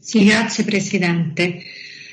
Sì, grazie Presidente.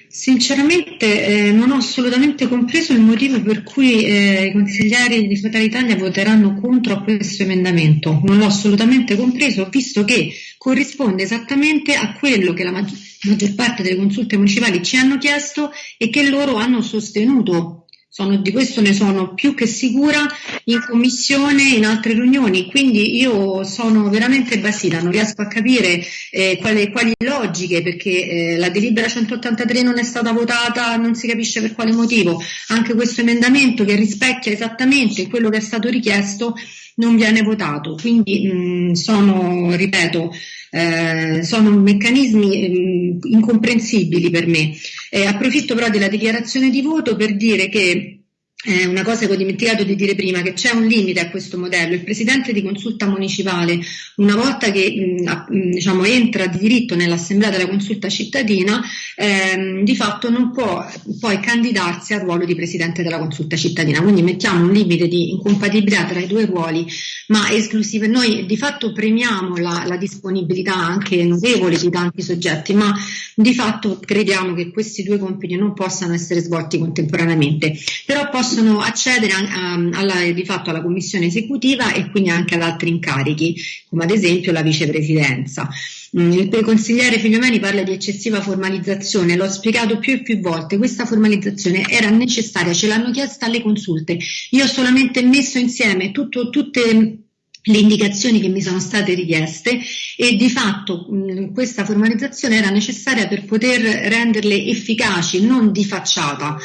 Sinceramente eh, non ho assolutamente compreso il motivo per cui eh, i consiglieri di Fratelli Italia voteranno contro questo emendamento. Non l'ho assolutamente compreso, visto che corrisponde esattamente a quello che la maggior parte delle consulte municipali ci hanno chiesto e che loro hanno sostenuto sono, di questo ne sono più che sicura in commissione, in altre riunioni, quindi io sono veramente basita, non riesco a capire eh, quali, quali, logiche, perché eh, la delibera 183 non è stata votata, non si capisce per quale motivo, anche questo emendamento che rispecchia esattamente quello che è stato richiesto non viene votato, quindi mh, sono, ripeto, eh, sono meccanismi mh, incomprensibili per me. Eh, approfitto però della dichiarazione di voto per dire che eh, una cosa che ho dimenticato di dire prima, che c'è un limite a questo modello. Il presidente di consulta municipale, una volta che mh, diciamo, entra di diritto nell'assemblea della consulta cittadina, ehm, di fatto non può poi candidarsi al ruolo di presidente della consulta cittadina. Quindi mettiamo un limite di incompatibilità tra i due ruoli, ma esclusive. Noi di fatto premiamo la, la disponibilità anche notevole di tanti soggetti, ma di fatto crediamo che questi due compiti non possano essere svolti contemporaneamente. Però possono accedere a, a, alla, di fatto alla commissione esecutiva e quindi anche ad altri incarichi, come ad esempio la vicepresidenza. Mm, il consigliere Figliomeni parla di eccessiva formalizzazione, l'ho spiegato più e più volte, questa formalizzazione era necessaria, ce l'hanno chiesta alle consulte. Io ho solamente messo insieme tutto, tutte le indicazioni che mi sono state richieste e di fatto mh, questa formalizzazione era necessaria per poter renderle efficaci, non di facciata.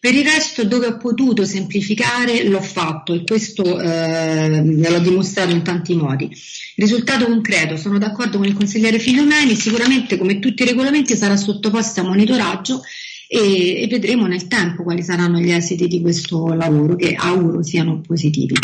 Per il resto dove ho potuto semplificare l'ho fatto e questo eh, l'ho dimostrato in tanti modi. Risultato concreto, sono d'accordo con il consigliere Filomeni, sicuramente come tutti i regolamenti sarà sottoposto a monitoraggio e, e vedremo nel tempo quali saranno gli esiti di questo lavoro che auguro siano positivi.